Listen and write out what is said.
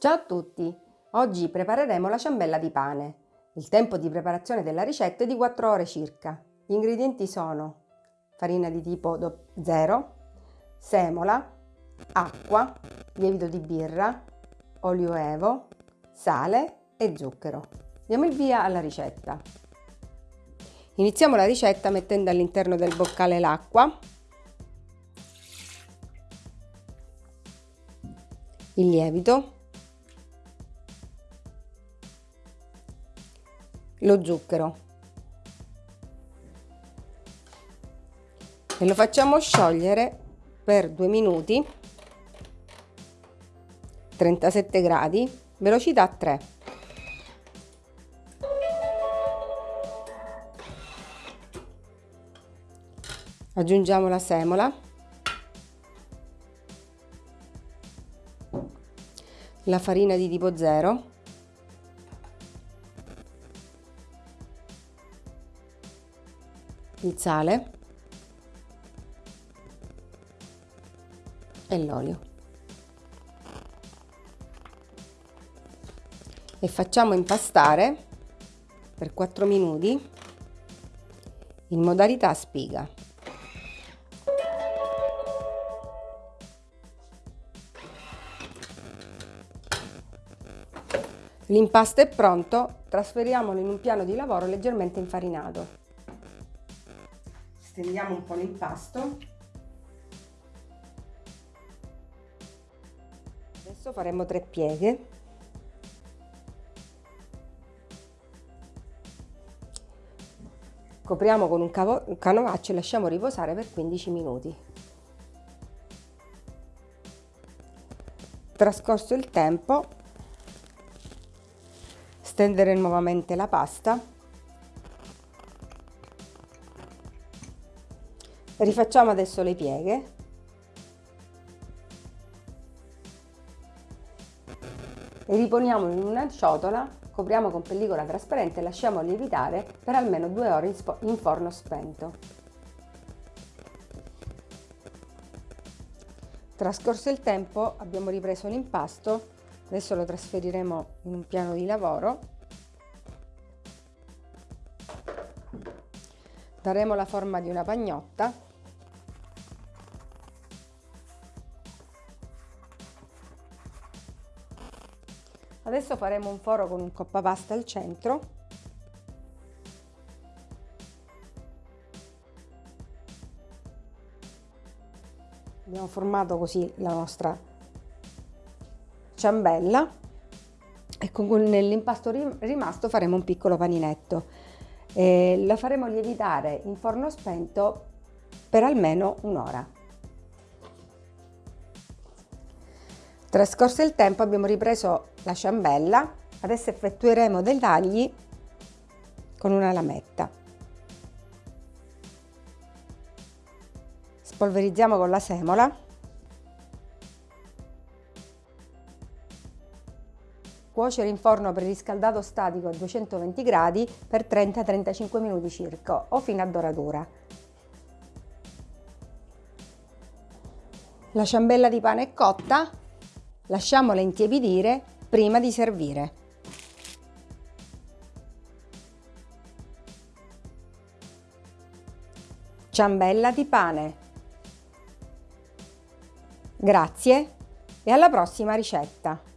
Ciao a tutti! Oggi prepareremo la ciambella di pane. Il tempo di preparazione della ricetta è di 4 ore circa. Gli ingredienti sono farina di tipo 0, semola, acqua, lievito di birra, olio evo, sale e zucchero. Diamo il via alla ricetta. Iniziamo la ricetta mettendo all'interno del boccale l'acqua, il lievito, lo zucchero. E lo facciamo sciogliere per due minuti. 37 gradi. Velocità 3 aggiungiamo la semola. La farina di tipo 0 il sale e l'olio e facciamo impastare per 4 minuti in modalità spiga. L'impasto è pronto, trasferiamolo in un piano di lavoro leggermente infarinato stendiamo un po' l'impasto. Adesso faremo tre pieghe. Copriamo con un, un canovaccio e lasciamo riposare per 15 minuti. Trascorso il tempo stendere nuovamente la pasta Rifacciamo adesso le pieghe. E riponiamo in una ciotola, copriamo con pellicola trasparente e lasciamo lievitare per almeno due ore in forno spento. Trascorso il tempo abbiamo ripreso l'impasto, adesso lo trasferiremo in un piano di lavoro daremo la forma di una pagnotta Adesso faremo un foro con un coppa pasta al centro. Abbiamo formato così la nostra ciambella e con nell'impasto rimasto faremo un piccolo paninetto. E la faremo lievitare in forno spento per almeno un'ora. Trascorso il tempo abbiamo ripreso la ciambella, adesso effettueremo dei tagli con una lametta. Spolverizziamo con la semola. Cuocere in forno preriscaldato statico a 220 gradi per 30-35 minuti circa o fino a doratura. La ciambella di pane è cotta, Lasciamola intiepidire prima di servire. Ciambella di pane. Grazie e alla prossima ricetta!